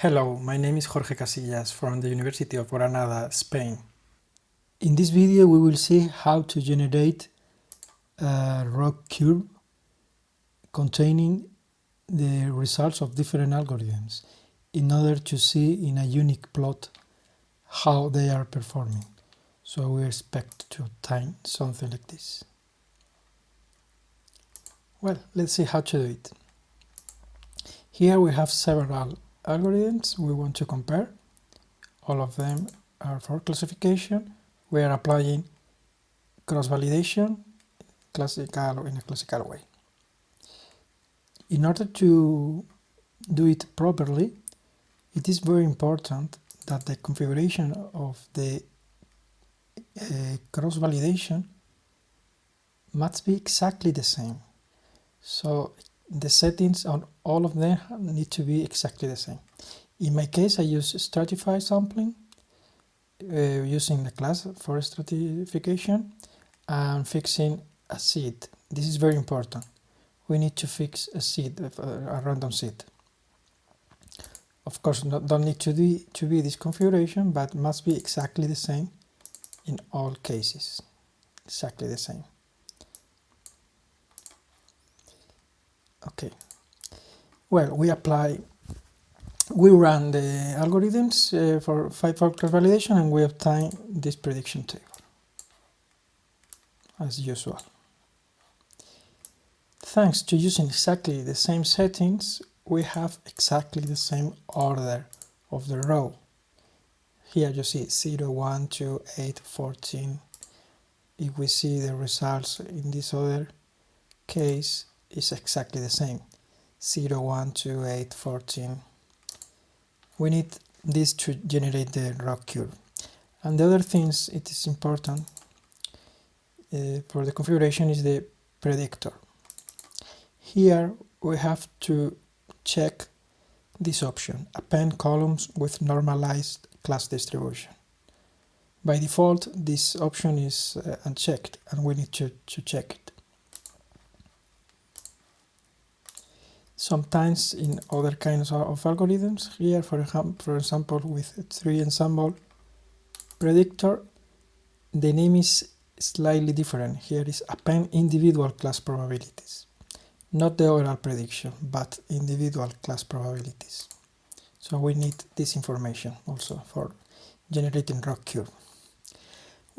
Hello, my name is Jorge Casillas from the University of Granada, Spain. In this video we will see how to generate a ROC curve containing the results of different algorithms in order to see in a unique plot how they are performing. So we expect to obtain something like this. Well, let's see how to do it. Here we have several algorithms we want to compare. All of them are for classification. We are applying cross-validation classical in a classical way. In order to do it properly, it is very important that the configuration of the uh, cross-validation must be exactly the same. So the settings on all of them need to be exactly the same. In my case I use stratified sampling uh, using the class for stratification and fixing a seed. This is very important. We need to fix a seed, uh, a random seed. Of course, not, don't need to be, to be this configuration, but must be exactly the same in all cases. Exactly the same. Okay. Well we apply we run the algorithms uh, for five factor validation and we obtain this prediction table as usual. Thanks to using exactly the same settings we have exactly the same order of the row. Here you see 0 1 2 8 14 if we see the results in this other case is exactly the same. 0 1 2 8 14 we need this to generate the ROC curve and the other things it is important uh, for the configuration is the predictor. Here we have to check this option append columns with normalized class distribution. By default this option is uh, unchecked and we need to, to check it sometimes in other kinds of algorithms. Here for, for example with tree ensemble predictor the name is slightly different. Here is append individual class probabilities. Not the overall prediction but individual class probabilities. So we need this information also for generating ROC curve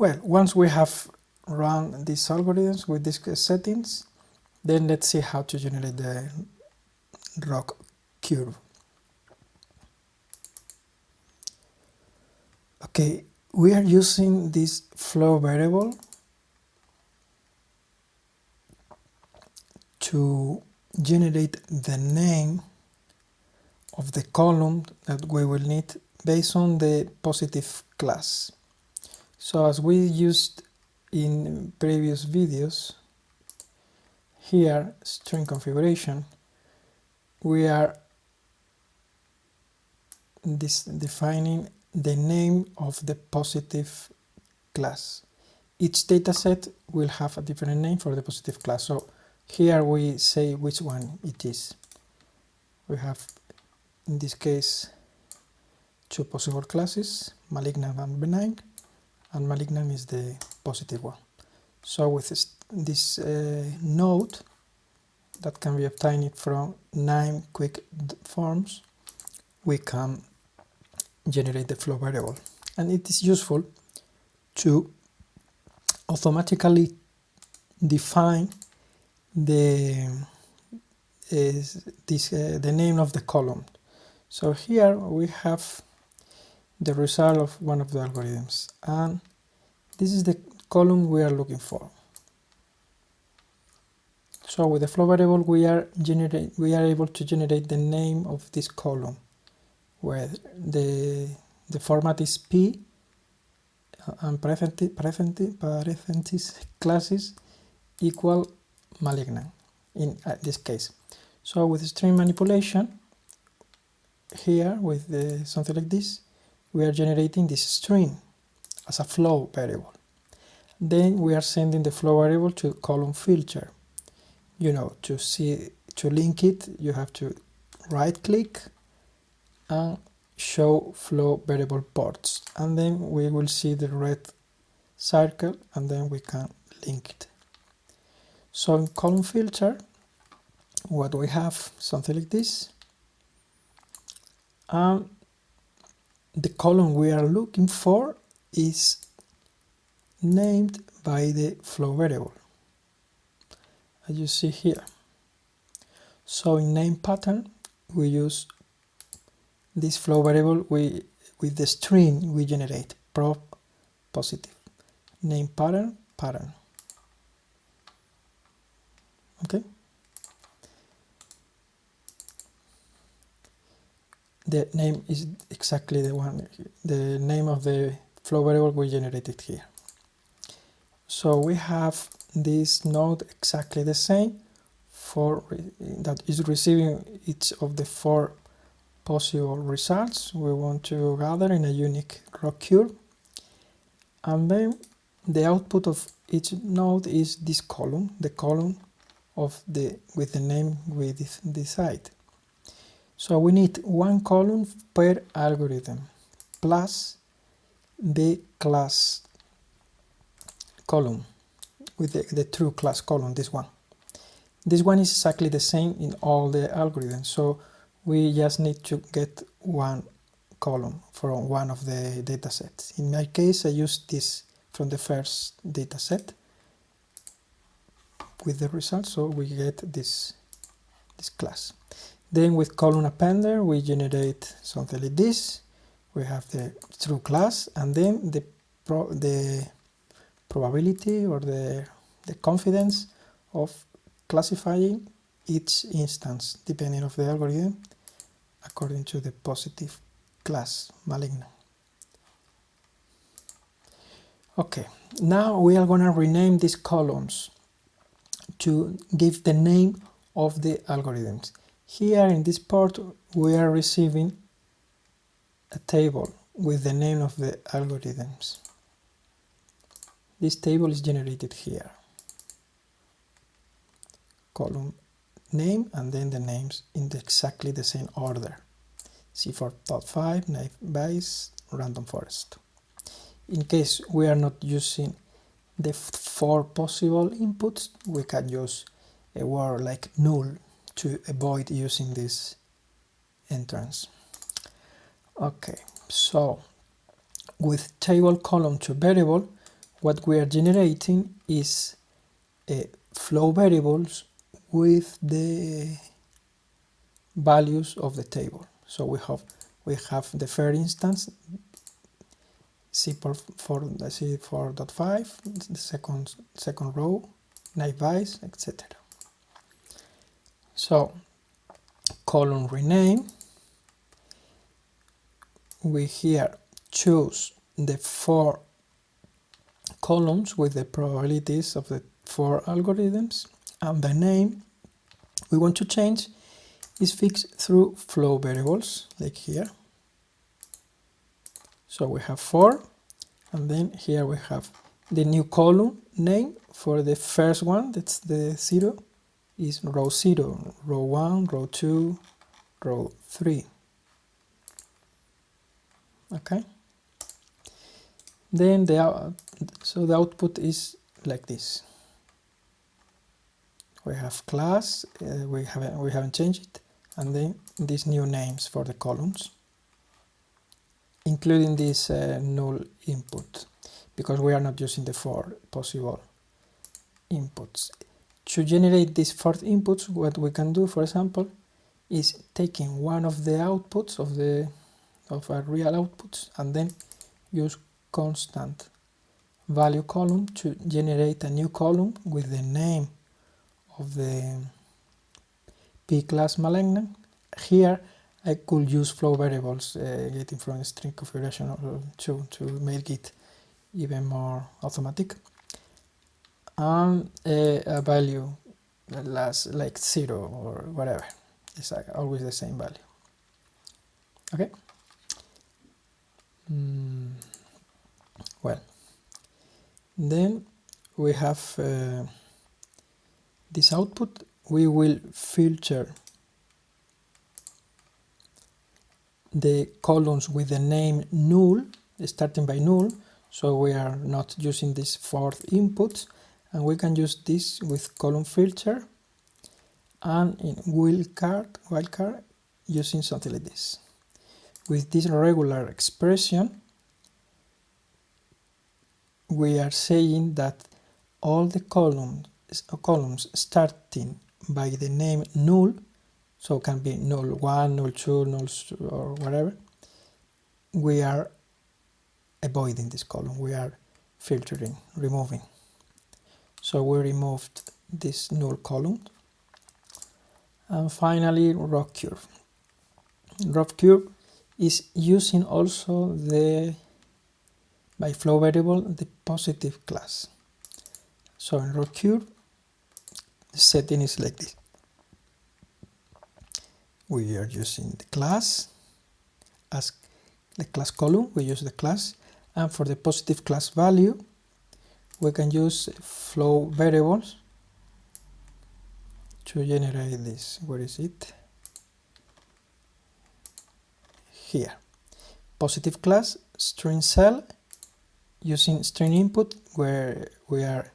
well once we have run these algorithms with these settings then let's see how to generate the ROC curve. Okay, we are using this flow variable to generate the name of the column that we will need based on the positive class. So as we used in previous videos, here string configuration we are this defining the name of the positive class. Each dataset will have a different name for the positive class. So here we say which one it is. We have, in this case, two possible classes, malignant and benign, and malignant is the positive one. So with this, this uh, node, that can be obtained from KNIME quick forms we can generate the flow variable. And it is useful to automatically define the is this uh, the name of the column. So here we have the result of one of the algorithms and this is the column we are looking for so with the flow variable we are generate we are able to generate the name of this column where the the format is p uh, and parentheses, classes equal malignant in uh, this case. So with string manipulation here with the, something like this we are generating this string as a flow variable. Then we are sending the flow variable to column filter you know to see to link it you have to right click and show flow variable ports and then we will see the red circle and then we can link it. So in column filter what we have something like this. And the column we are looking for is named by the flow variable as you see here. So in name pattern we use this flow variable we with the string we generate prop positive name pattern pattern. Okay? The name is exactly the one the name of the flow variable we generated here. So we have this node exactly the same for that is receiving each of the four possible results. We want to gather in a unique ROC and then the output of each node is this column the column of the with the name we decide. So we need one column per algorithm plus the class column with the, the true class column this one this one is exactly the same in all the algorithms so we just need to get one column from one of the datasets. In my case, I use this from the first dataset with the result, so we get this, this class. Then with column appender, we generate something like this. We have the true class, and then the pro the probability or the, the confidence of classifying each instance depending of the algorithm according to the positive class malignant. Okay, now we are going to rename these columns to give the name of the algorithms. Here in this part we are receiving a table with the name of the algorithms. This table is generated here. Column name and then the names in the exactly the same order. C4.5, naive Bayes, random forest. In case we are not using the four possible inputs, we can use a word like null to avoid using this entrance. Okay, so with table column to variable, what we are generating is a flow variables with the values of the table. So we have we have the first instance C4 C4.5, the second second row, naive Bayes, etc. So column rename we here choose the four columns with the probabilities of the four algorithms and the name we want to change is fixed through flow variables like here. So we have four and then here we have the new column name for the first one that's the zero is row 0 row 1 row 2 row 3 okay then the so the output is like this. We have class uh, we haven't we haven't changed it and then these new names for the columns including this uh, null input because we are not using the four possible inputs. To generate these four inputs what we can do for example is taking one of the outputs of the of our real outputs and then use constant value column to generate a new column with the name of the p-class malignant. Here I could use flow variables uh, getting from string configuration to, to make it even more automatic. And uh, a value that lasts like zero or whatever. It's like always the same value. Okay. Mm. Well, then we have uh, this output we will filter the columns with the name null, starting by null, so we are not using this fourth input, and we can use this with column filter and in wildcard, wildcard using something like this. With this regular expression, we are saying that all the columns, columns starting by the name null, so can be null 1, null 2, null or whatever, we are avoiding this column, we are filtering, removing. So we removed this null column. And finally, ROC curve. Rock curve is using also the by flow variable the positive class. So in ROC curve, the setting is like this. We are using the class as the class column, we use the class, and for the positive class value, we can use flow variables to generate this. Where is it? Here. Positive class string cell using string input where we are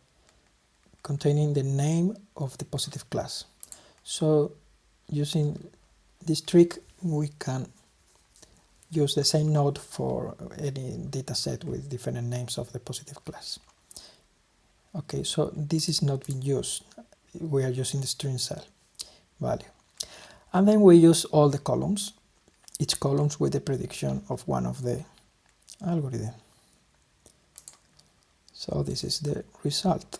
containing the name of the positive class. So using this trick we can use the same node for any dataset with different names of the positive class. Okay, so this is not being used. We are using the string cell value. And then we use all the columns, each columns with the prediction of one of the algorithm. So this is the result.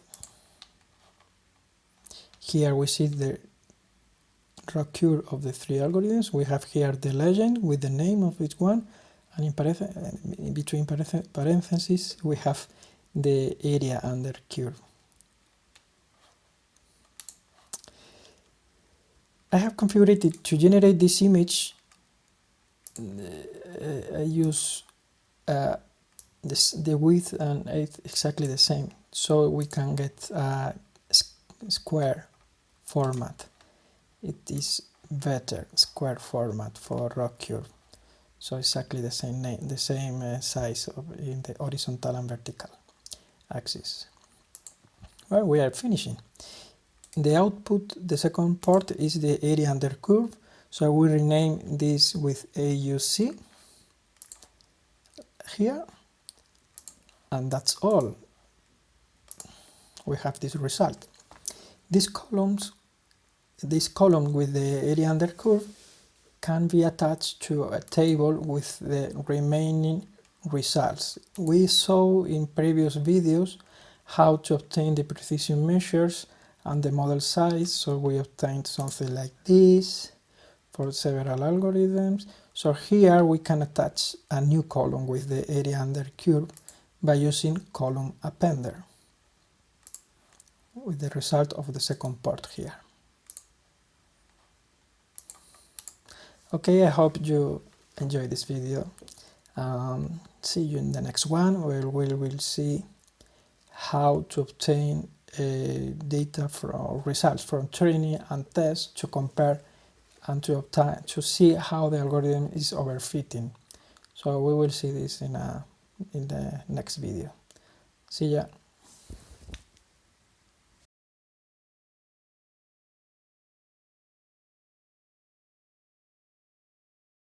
Here we see the occur of the three algorithms. We have here the legend with the name of each one, and in, in between parentheses we have the area under curve. I have configured it to generate this image. Uh, I use uh, this, the width and height exactly the same, so we can get a square format. It is better square format for ROC curve. So exactly the same name the same uh, size of, in the horizontal and vertical axis. Well we are finishing. The output the second part is the area under curve. So I will rename this with AUC here and that's all we have this result these columns this column with the area under curve can be attached to a table with the remaining results. We saw in previous videos how to obtain the precision measures and the model size, so we obtained something like this for several algorithms. So here we can attach a new column with the area under curve by using column appender with the result of the second part here. okay i hope you enjoy this video um, see you in the next one where we will see how to obtain uh, data from results from training and tests to compare and to obtain to see how the algorithm is overfitting so we will see this in a in the next video. See ya